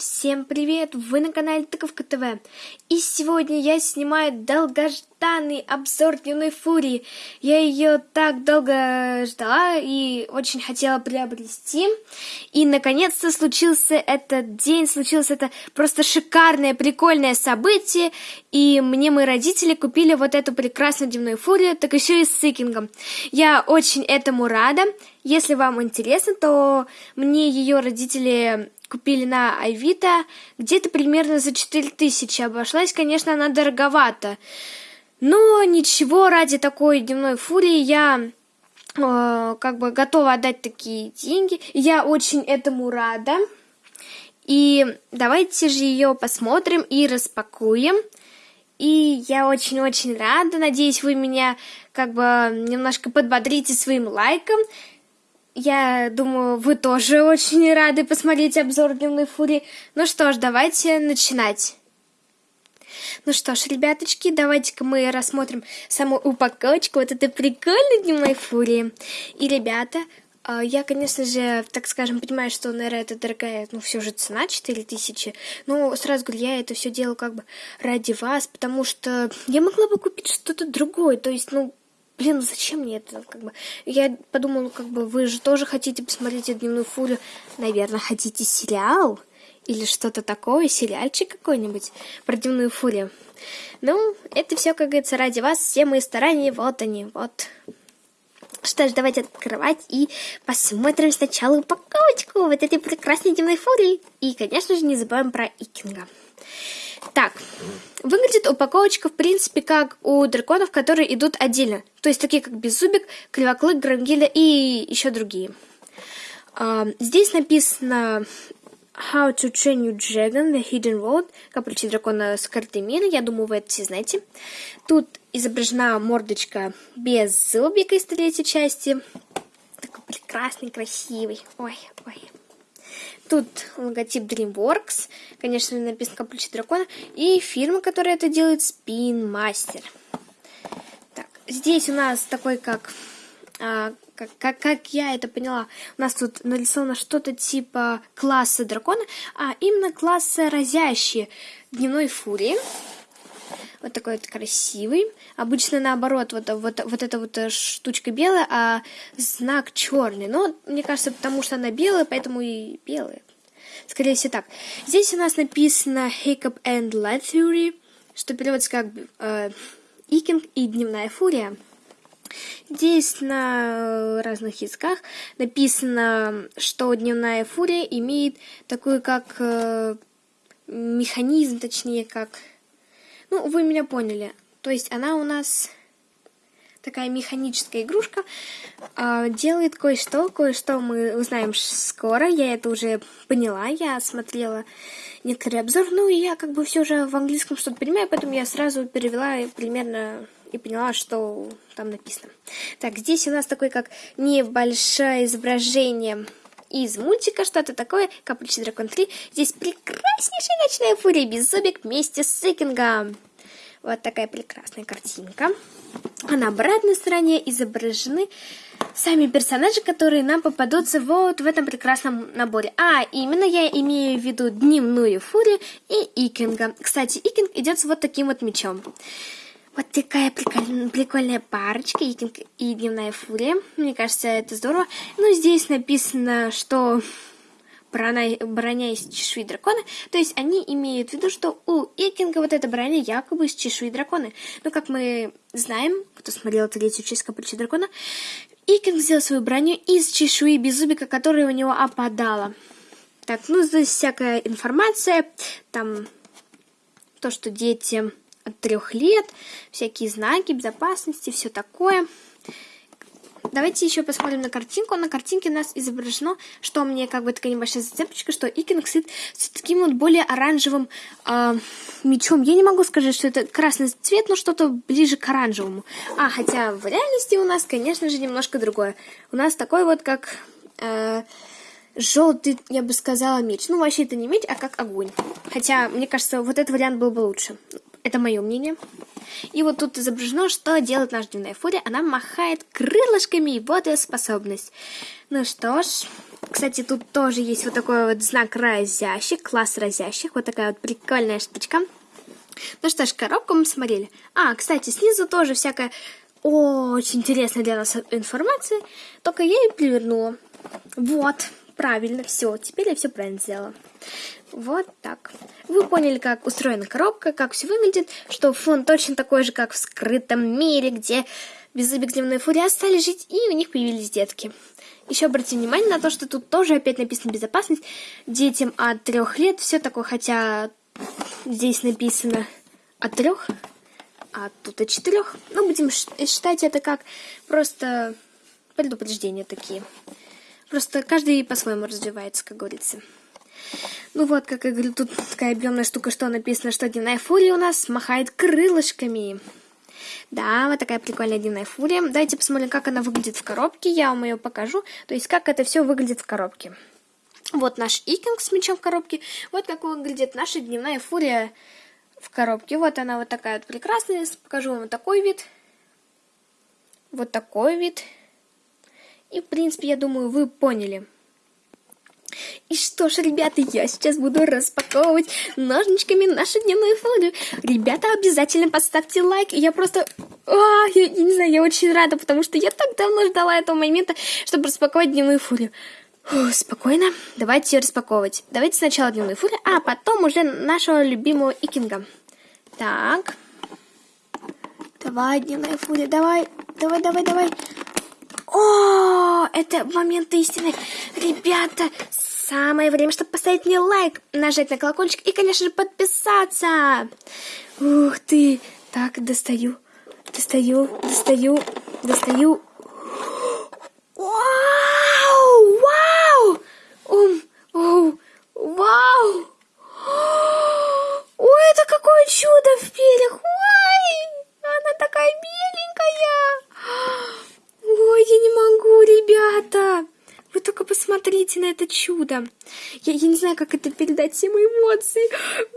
Всем привет! Вы на канале Тыковка ТВ. И сегодня я снимаю долгожданный обзор Дневной Фурии. Я ее так долго ждала и очень хотела приобрести. И наконец-то случился этот день, случилось это просто шикарное, прикольное событие. И мне мои родители купили вот эту прекрасную Дневную Фурию, так еще и с сикингом. Я очень этому рада. Если вам интересно, то мне ее родители купили на Авито, где-то примерно за 4000 обошлась, конечно, она дороговата. Но ничего, ради такой дневной фурии я э, как бы готова отдать такие деньги. Я очень этому рада. И давайте же ее посмотрим и распакуем. И я очень-очень рада. Надеюсь, вы меня как бы немножко подбодрите своим лайком. Я думаю, вы тоже очень рады посмотреть обзор Дневной Фурии. Ну что ж, давайте начинать. Ну что ж, ребяточки, давайте-ка мы рассмотрим саму упаковочку вот этой прикольной Дневной Фурии. И, ребята, а, я, конечно же, так скажем, понимаю, что, наверное, это дорогая, ну, все же цена 4000. Но сразу говорю, я это все делаю как бы ради вас, потому что я могла бы купить что-то другое. То есть, ну, блин, ну зачем мне это, как бы, я подумала, как бы, вы же тоже хотите посмотреть дневную фурию, наверное, хотите сериал или что-то такое, сериальчик какой-нибудь про дневную фурию. Ну, это все, как говорится, ради вас, все мои старания, вот они, вот. Что ж, давайте открывать и посмотрим сначала упаковочку вот этой прекрасной дневной фурии. И, конечно же, не забываем про Икинга. Так, выглядит упаковочка, в принципе, как у драконов, которые идут отдельно. То есть такие, как Беззубик, Клевоклык, Грангиля и еще другие. А, здесь написано How to Train Your Dragon, The Hidden World, как получить дракона с карты мира. Я думаю, вы это все знаете. Тут изображена мордочка без зубика из третьей части. Такой прекрасный, красивый. Ой, ой. Тут логотип DreamWorks, конечно, написано как ключи дракона, и фирма, которая это делает, Spin Master. Так, здесь у нас такой, как, а, как, как, как я это поняла, у нас тут нарисовано что-то типа класса дракона, а именно класса разящие дневной фурии. Вот такой вот красивый. Обычно наоборот, вот, вот, вот эта вот э, штучка белая, а знак черный. Но мне кажется, потому что она белая, поэтому и белая. Скорее всего так. Здесь у нас написано Hiccup and Light Theory, что переводится как э, Икинг и Дневная Фурия. Здесь на разных языках написано, что Дневная Фурия имеет такой как э, механизм, точнее, как ну, вы меня поняли. То есть она у нас такая механическая игрушка, э, делает кое-что, кое-что мы узнаем скоро, я это уже поняла, я смотрела некоторые обзоры, ну и я как бы все же в английском что-то понимаю, поэтому я сразу перевела примерно и поняла, что там написано. Так, здесь у нас такое как небольшое изображение из мультика что-то такое, Капричный дракон 3. Здесь прекраснейшая ночная фурия без зубик вместе с Сыкингом. Вот такая прекрасная картинка. А на обратной стороне изображены сами персонажи, которые нам попадутся вот в этом прекрасном наборе. А, именно я имею в виду дневную фурию и Икинга. Кстати, Икинг идет с вот таким вот мечом. Вот такая прикольная, прикольная парочка, Икинг и Дневная Фурия. Мне кажется, это здорово. Ну, здесь написано, что броня, броня из чешуи дракона. То есть они имеют в виду, что у Икинга вот эта броня якобы из чешуи дракона. Но как мы знаем, кто смотрел третью часть Капричи дракона, Икинг сделал свою броню из чешуи беззубика, которая у него опадала. Так, ну здесь всякая информация, там то, что дети от трех лет, всякие знаки безопасности, все такое. Давайте еще посмотрим на картинку. На картинке у нас изображено, что мне как бы такая небольшая зацепочка, что Икинг сидит с таким вот более оранжевым э, мечом. Я не могу сказать, что это красный цвет, но что-то ближе к оранжевому. А, хотя в реальности у нас, конечно же, немножко другое. У нас такой вот как... Э, желтый, я бы сказала, меч. Ну, вообще это не меч, а как огонь. Хотя, мне кажется, вот этот вариант был бы лучше. Это мое мнение. И вот тут изображено, что делает наша дневная фурия. Она махает крылышками, и вот ее способность. Ну что ж, кстати, тут тоже есть вот такой вот знак разящих, класс разящих. Вот такая вот прикольная штучка. Ну что ж, коробку мы смотрели. А, кстати, снизу тоже всякая очень интересная для нас информация. Только я ее перевернула. Вот, правильно, все. Теперь я все правильно сделала. Вот так. Вы поняли, как устроена коробка, как все выглядит, что фон точно такой же, как в скрытом мире, где беззубик дневной фурии остались жить, и у них появились детки. Еще обратите внимание на то, что тут тоже опять написано безопасность. Детям от трех лет, все такое, хотя здесь написано от трех, а тут от четырех. Ну, будем считать это как просто предупреждения такие. Просто каждый по-своему развивается, как говорится. Ну вот, как я говорю, тут такая объемная штука, что написано, что дневная фурия у нас махает крылышками. Да, вот такая прикольная дневная фурия. Давайте посмотрим, как она выглядит в коробке. Я вам ее покажу. То есть, как это все выглядит в коробке. Вот наш икинг с мечом в коробке. Вот как выглядит наша дневная фурия в коробке. Вот она вот такая вот прекрасная. Покажу вам вот такой вид. Вот такой вид. И, в принципе, я думаю, вы поняли. И что ж, ребята, я сейчас буду распаковывать ножничками нашу дневную фурию. Ребята, обязательно поставьте лайк. Я просто... А, я, я не знаю, я очень рада, потому что я так давно ждала этого момента, чтобы распаковать дневную фурию. Фу, спокойно, давайте ее распаковывать. Давайте сначала дневную фурию, а потом уже нашего любимого икинга. Так. Давай, дневная фурия, давай, давай, давай, давай. О, это момент истины. Ребята, самое время, чтобы поставить мне лайк, нажать на колокольчик и, конечно же, подписаться. Ух ты. Так, достаю, достаю, достаю, достаю. Вау, вау, ум, оу, вау. Ой, это какое чудо в перьях. Ой, она такая беленькая. Ой, я не могу, ребята. Вы только посмотрите на это чудо. Я, я не знаю, как это передать, все мои эмоции.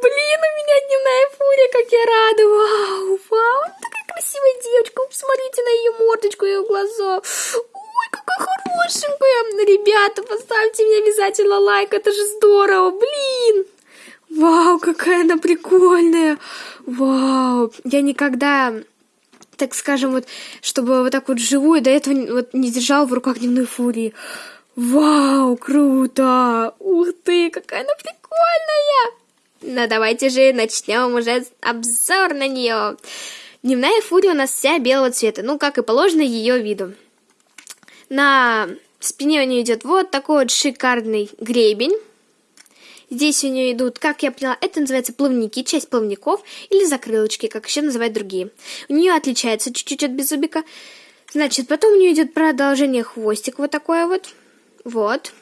Блин, у меня дневная фурия, как я рада. Вау, вау, такая красивая девочка. Посмотрите на ее мордочку, ее глаза. Ой, какая хорошенькая. Ребята, поставьте мне обязательно лайк, это же здорово. Блин. Вау, какая она прикольная. Вау, я никогда так скажем, вот, чтобы вот так вот живую до этого вот не держал в руках дневной фурии. Вау, круто! Ух ты, какая она прикольная! Ну давайте же начнем уже обзор на нее. Дневная фурия у нас вся белого цвета, ну как и положено ее виду. На спине у нее идет вот такой вот шикарный гребень. Здесь у нее идут, как я поняла, это называется плавники, часть плавников или закрылочки, как еще называют другие. У нее отличается чуть-чуть от беззубика. Значит, потом у нее идет продолжение хвостик вот такое вот. Вот.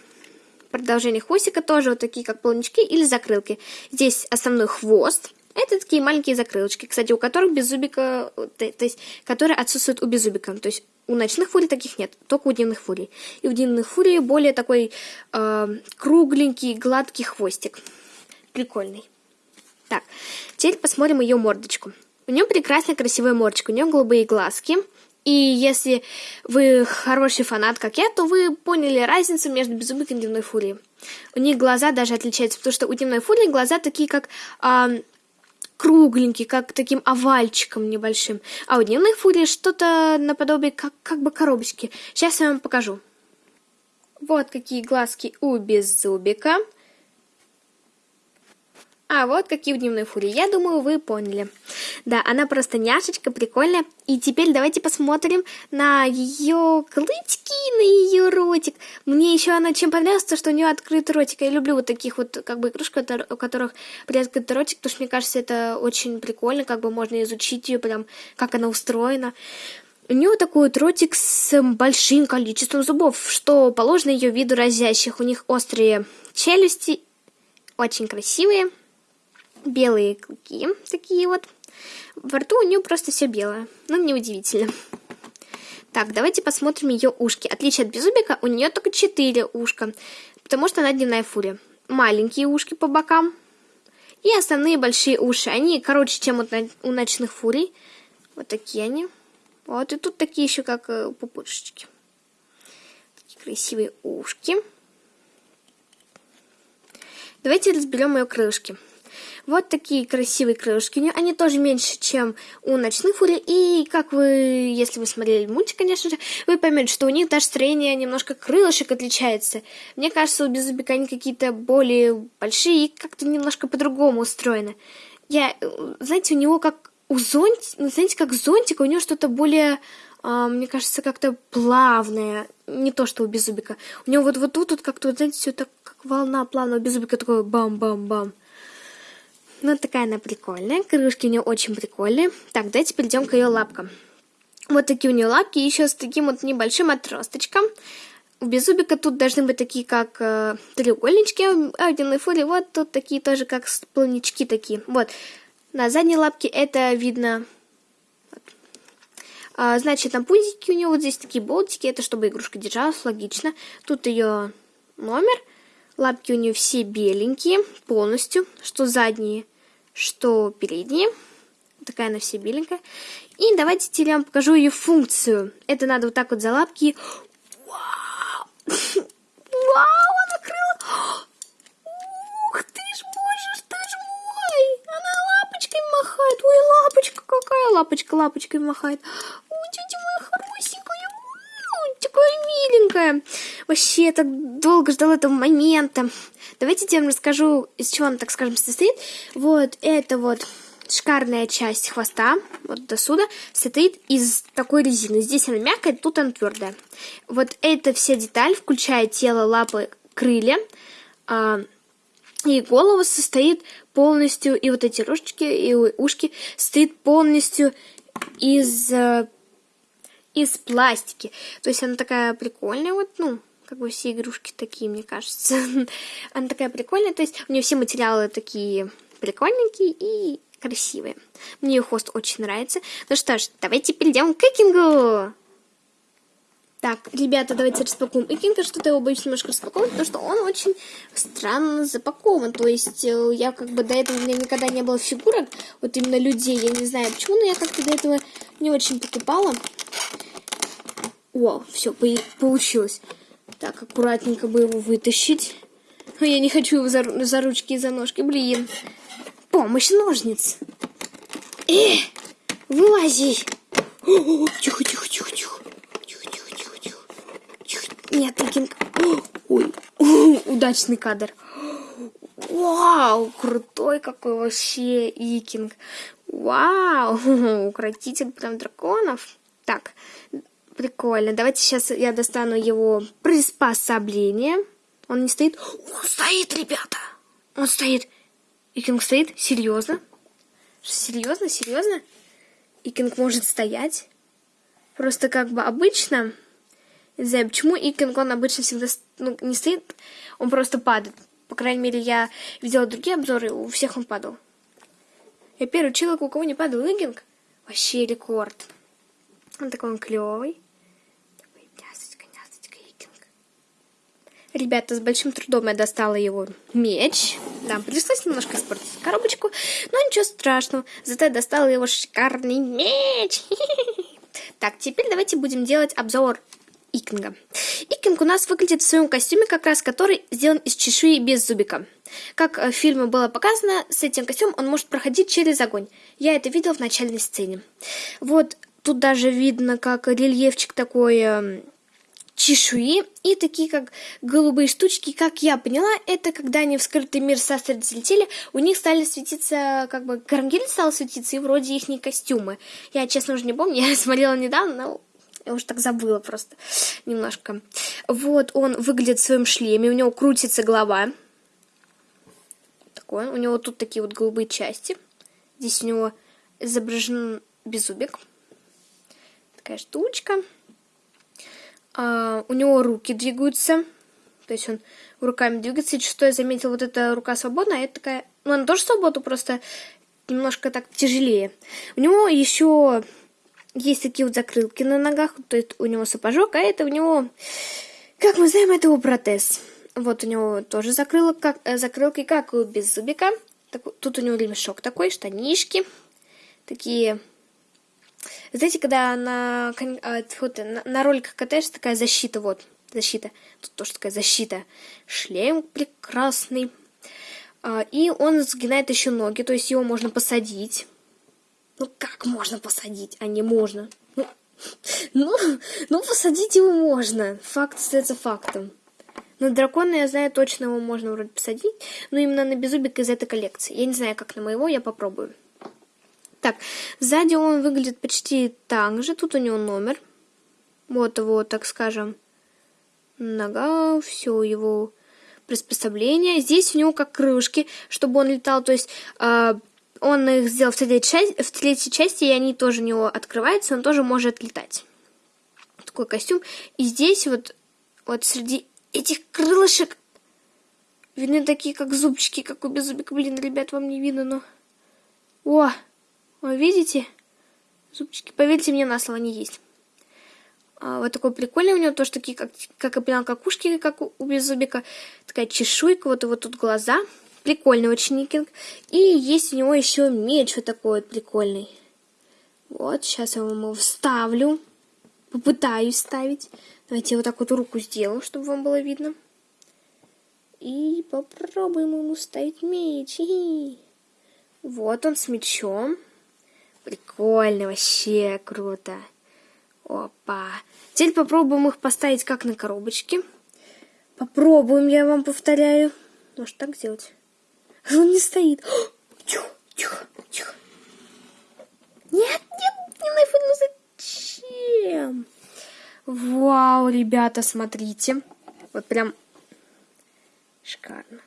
Продолжение хвостика тоже вот такие, как плавнички или закрылки. Здесь основной хвост. Это такие маленькие закрылочки, кстати, у которых беззубика, то, то есть, которые отсутствуют у беззубика. То есть у ночных фурий таких нет, только у дневных фурий. И у дневных фурий более такой э, кругленький, гладкий хвостик. Прикольный. Так, теперь посмотрим ее мордочку. У нее прекрасная красивая мордочка, у нее голубые глазки. И если вы хороший фанат, как я, то вы поняли разницу между беззубиком и дневной фурией. У них глаза даже отличаются, потому что у дневной фурии глаза такие, как э, кругленький, как таким овальчиком небольшим. А у дневных фурий что-то наподобие как, как бы коробочки. Сейчас я вам покажу. Вот какие глазки у беззубика. А вот какие в дневной фурии. Я думаю, вы поняли. Да, она просто няшечка, прикольная. И теперь давайте посмотрим на ее клычки, на ее ротик. Мне еще она чем понравилась, то, что у нее открытый ротик. Я люблю вот таких вот, как бы, игрушек, у которых приоткрытый ротик, потому что мне кажется, это очень прикольно, как бы можно изучить ее, прям, как она устроена. У нее такой вот ротик с большим количеством зубов, что положено ее виду разящих. У них острые челюсти, очень красивые белые клыки, такие вот. Во рту у нее просто все белое, ну неудивительно. Так, давайте посмотрим ее ушки. Отличие от беззубика, у нее только 4 ушка, потому что она дневная фурия. Маленькие ушки по бокам и основные большие уши. Они короче, чем у ночных фурий. Вот такие они. Вот, и тут такие еще как э, пупышечки. Такие красивые ушки. Давайте разберем ее крылышки. Вот такие красивые крылышки. Они тоже меньше, чем у ночных фури. И как вы, если вы смотрели мультик, конечно же, вы поймете, что у них даже строение немножко крылышек отличается. Мне кажется, у Беззубика они какие-то более большие и как-то немножко по-другому устроены. Я, знаете, у него как у зонтика, ну, знаете, как зонтика, у него что-то более а, мне кажется, как-то плавное. Не то, что у Беззубика. У него вот, вот тут вот как-то, вот, знаете, все так, как волна плавно. У Беззубика такое бам-бам-бам. Ну, такая она прикольная. Крышки у нее очень прикольные. Так, давайте перейдем к ее лапкам. Вот такие у нее лапки, еще с таким вот небольшим отросточком. У беззубика тут должны быть такие, как э, треугольнички, а у фури вот тут такие тоже, как плавнички такие. Вот. На задней лапке это видно. Вот. А, значит, на пузике у нее вот здесь такие болтики, это чтобы игрушка держалась, логично. Тут ее номер. Лапки у нее все беленькие, полностью, что задние, что передние. Такая она все беленькая. И давайте теперь я вам покажу ее функцию. Это надо вот так вот за лапки. Вау! Вау, она крыла! Ух ты ж, боже ты ж мой! Она лапочкой махает. Ой, лапочка какая! Лапочка лапочкой махает. Ой, тетя моя хорошенькая. Ой, такая миленькая. Вообще, я так долго ждала этого момента. Давайте я вам расскажу, из чего он, так скажем, состоит. Вот это вот шикарная часть хвоста, вот до сюда, состоит из такой резины. Здесь она мягкая, тут она твердая. Вот эта вся деталь, включая тело, лапы, крылья, а, и голову состоит полностью, и вот эти рожечки, и ушки, состоит полностью из, э, из пластики. То есть она такая прикольная, вот, ну, как бы все игрушки такие, мне кажется. Она такая прикольная, то есть у нее все материалы такие прикольненькие и красивые. Мне ее хвост очень нравится. Ну что ж, давайте перейдем к Икингу. Так, ребята, давайте распакуем Икинга. Что-то его боюсь немножко распаковывать, потому что он очень странно запакован. То есть э, я как бы до этого у меня никогда не было фигурок, вот именно людей. Я не знаю почему, но я как-то до этого не очень покупала. О, все, получилось. Так, аккуратненько бы его вытащить. Но я не хочу его за, за ручки и за ножки. Блин. Помощь ножниц. Э, вылази. Тихо, тихо, тихо, тихо. Тихо, тихо, тихо, тихо. Тихо. Нет, Икинг. Ой, удачный кадр. Вау, крутой какой вообще Икинг. Вау, укротитель прям драконов. Так, Прикольно. Давайте сейчас я достану его приспособление. Он не стоит? Он стоит, ребята! Он стоит. Икинг стоит? Серьезно? Серьезно? Серьезно? Икинг может стоять? Просто как бы обычно... Не знаю, почему Икинг, он обычно всегда ну, не стоит, он просто падает. По крайней мере, я видела другие обзоры, у всех он падал. Я первый человек, у кого не падал Икинг. Вообще рекорд. Он такой он клевый. Такой нясочка, нясочка, икинг. Ребята, с большим трудом я достала его меч. Да, пришлось немножко испортить коробочку, но ничего страшного. Зато я достала его шикарный меч. Так, теперь давайте будем делать обзор Икинга. Икинг у нас выглядит в своем костюме, как раз который сделан из чешуи без зубика. Как в фильме было показано, с этим костюмом он может проходить через огонь. Я это видел в начальной сцене. Вот Тут даже видно, как рельефчик такой э, чешуи и такие как голубые штучки, как я поняла, это когда они в скрытый мир састер залетели, у них стали светиться, как бы карамгель стал светиться, и вроде их не костюмы. Я, честно, уже не помню, я смотрела недавно, но я уже так забыла просто немножко. Вот он выглядит в своем шлеме, у него крутится голова. Такой, у него тут такие вот голубые части. Здесь у него изображен беззубик такая штучка. А, у него руки двигаются. То есть он руками двигается. И что я заметила, вот эта рука свободная, а это такая... Ну, она тоже свободна, просто немножко так тяжелее. У него еще есть такие вот закрылки на ногах. То есть у него сапожок, а это у него... Как мы знаем, это его протез. Вот у него тоже закрылок, как, э, закрылки, как у беззубика. Так, тут у него ремешок такой, штанишки. Такие знаете, когда на, а, на, на роликах катаешься, такая защита, вот, защита. Тут тоже такая защита. Шлем прекрасный. А, и он сгинает еще ноги, то есть его можно посадить. Ну как можно посадить, а не можно? Ну, ну, ну посадить его можно. Факт остается фактом. На дракона, я знаю, точно его можно вроде посадить, но именно на беззубик из этой коллекции. Я не знаю, как на моего, я попробую. Так, сзади он выглядит почти так же. Тут у него номер. Вот его, так скажем, нога, все его приспособления. Здесь у него как крылышки, чтобы он летал. То есть э, он их сделал в третьей, части, в третьей части, и они тоже у него открываются, он тоже может летать. Такой костюм. И здесь вот, вот среди этих крылышек видны такие, как зубчики, как у беззубика. Блин, ребят, вам не видно, но... О, вы видите? Зубчики, поверьте мне на слово, они есть. А, вот такой прикольный у него тоже такие, как, как я поняла, какушки, как у, у беззубика. Такая чешуйка, вот и вот тут глаза. Прикольный очень никинг. И есть у него еще меч вот такой вот прикольный. Вот, сейчас я вам его вставлю. Попытаюсь ставить. Давайте я вот так вот руку сделаю, чтобы вам было видно. И попробуем ему ставить меч. Вот он с мечом. Прикольно, вообще круто. Опа. Теперь попробуем их поставить как на коробочке. Попробуем, я вам повторяю. Может так сделать? Он не стоит. Тихо, тихо, тихо. Нет, нет, не нафиг, ну зачем? Вау, ребята, смотрите. Вот прям шикарно.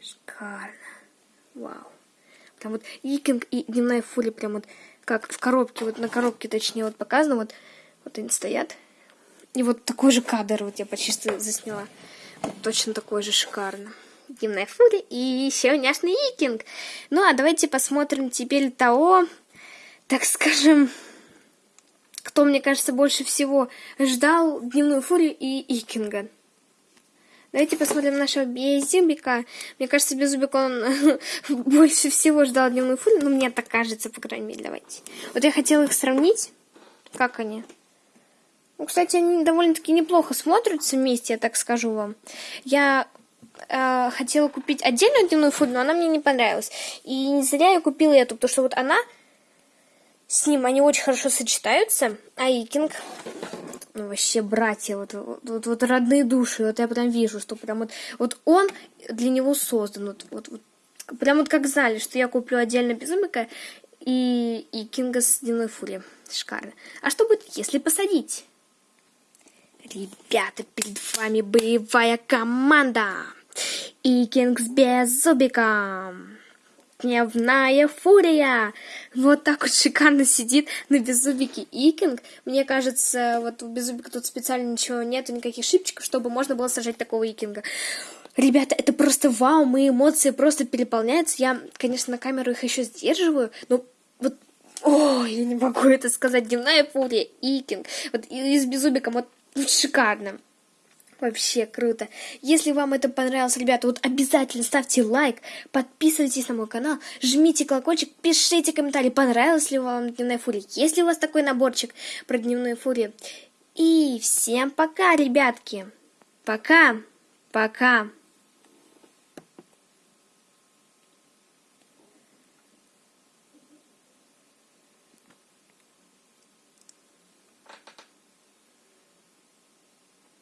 Шикарно. Вау. Там вот Икинг и Дневная Фурия прям вот как в коробке, вот на коробке точнее вот показано, вот, вот они стоят. И вот такой же кадр вот я почти засняла. Вот точно такой же шикарно. Дневная Фурия и еще няшный Икинг. Ну а давайте посмотрим теперь того, так скажем, кто, мне кажется, больше всего ждал Дневную Фурию и Икинга. Давайте посмотрим нашего Беззубика. Мне кажется, Беззубик, он больше всего ждал дневную фурию. Ну, мне так кажется, по крайней мере, давайте. Вот я хотела их сравнить. Как они? Ну, кстати, они довольно-таки неплохо смотрятся вместе, я так скажу вам. Я э, хотела купить отдельную дневную фурию, но она мне не понравилась. И не зря я купила эту, потому что вот она с ним, они очень хорошо сочетаются. А Икинг ну, вообще братья, вот, вот, вот, вот родные души, вот я прям вижу, что прям вот, вот он для него создан, вот, вот, вот прям вот как знали, что я куплю отдельно Безумика и, и Кинга с Дневной Фури. Шикарно. А что будет, если посадить? Ребята, перед вами боевая команда. И Кинг с Беззубиком. Дневная фурия. Вот так вот шикарно сидит на беззубике Икинг. Мне кажется, вот у беззубика тут специально ничего нету, никаких шипчиков, чтобы можно было сажать такого Икинга. Ребята, это просто вау, мои эмоции просто переполняются. Я, конечно, на камеру их еще сдерживаю, но вот Ой, я не могу это сказать. Дневная фурия, Икинг. Вот и с беззубиком, вот, вот шикарно. Вообще круто. Если вам это понравилось, ребята, вот обязательно ставьте лайк, подписывайтесь на мой канал, жмите колокольчик, пишите комментарий, понравилась ли вам Дневная Фурия, есть ли у вас такой наборчик про Дневную Фурию. И всем пока, ребятки. Пока. Пока.